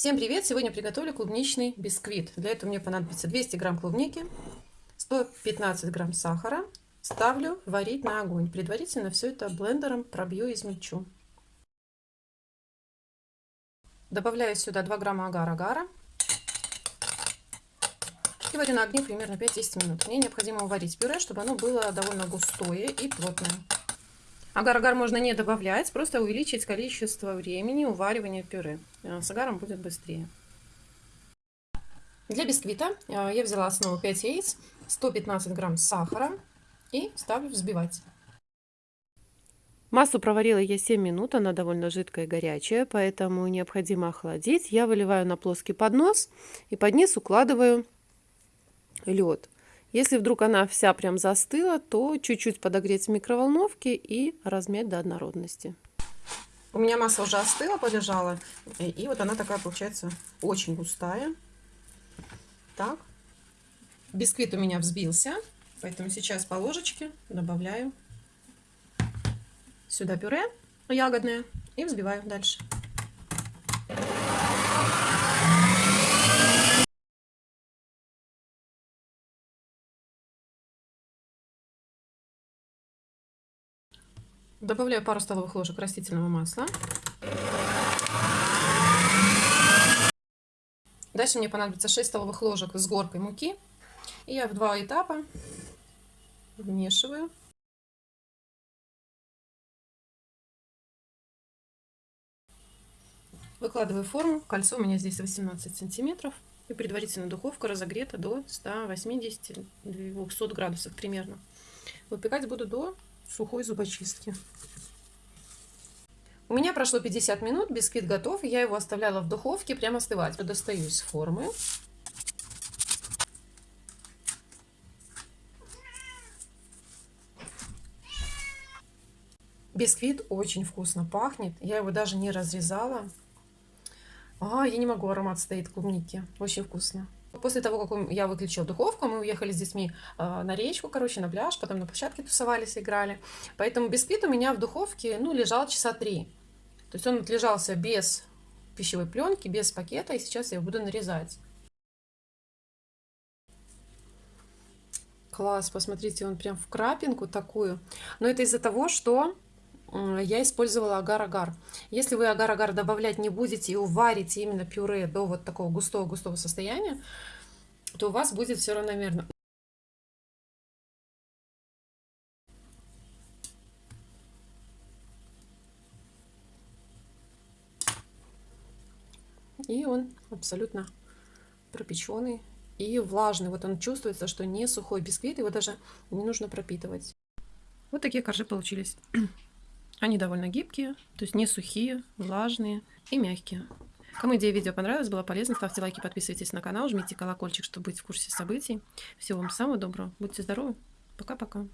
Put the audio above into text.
Всем привет! Сегодня приготовлю клубничный бисквит. Для этого мне понадобится 200 грамм клубники, 115 грамм сахара. Ставлю варить на огонь. Предварительно все это блендером пробью и измельчу. Добавляю сюда 2 грамма агар-агара. И варю на огне примерно 5-10 минут. Мне необходимо уварить пюре, чтобы оно было довольно густое и плотное. Агар-агар можно не добавлять, просто увеличить количество времени уваривания пюре. Э, с агаром будет быстрее. Для бисквита э, я взяла основу 5 яиц, 115 грамм сахара и ставлю взбивать. Массу проварила я 7 минут, она довольно жидкая и горячая, поэтому необходимо охладить. Я выливаю на плоский поднос и под низ укладываю лед. Если вдруг она вся прям застыла, то чуть-чуть подогреть в микроволновке и размять до однородности. У меня масса уже остыла, полежала. И вот она такая получается очень густая. Так. Бисквит у меня взбился. Поэтому сейчас по ложечке добавляю сюда пюре ягодное и взбиваю дальше. Добавляю пару столовых ложек растительного масла. Дальше мне понадобится 6 столовых ложек с горкой муки. И я в два этапа вмешиваю. Выкладываю форму. Кольцо у меня здесь 18 сантиметров. И предварительно духовка разогрета до 180-200 градусов примерно. Выпекать буду до сухой зубочистки. У меня прошло 50 минут, бисквит готов. Я его оставляла в духовке прямо остывать. Достаю из формы. Бисквит очень вкусно пахнет. Я его даже не разрезала. А, я не могу, аромат стоит клубники. Очень вкусно. После того, как я выключила духовку, мы уехали с детьми э, на речку, короче, на пляж, потом на площадке тусовались, играли. Поэтому бисквит у меня в духовке, ну, лежал часа три. То есть он отлежался без пищевой пленки, без пакета, и сейчас я его буду нарезать. Класс, посмотрите, он прям в крапинку такую. Но это из-за того, что я использовала агар-агар. Если вы агар-агар добавлять не будете и уварите именно пюре до вот такого густого-густого состояния, то у вас будет все равномерно. И он абсолютно пропеченный и влажный. Вот он чувствуется, что не сухой бисквит, его даже не нужно пропитывать. Вот такие коржи получились. Они довольно гибкие, то есть не сухие, влажные и мягкие. Кому идея видео понравилась, была полезна, ставьте лайки, подписывайтесь на канал, жмите колокольчик, чтобы быть в курсе событий. Всего вам самого доброго, будьте здоровы, пока-пока.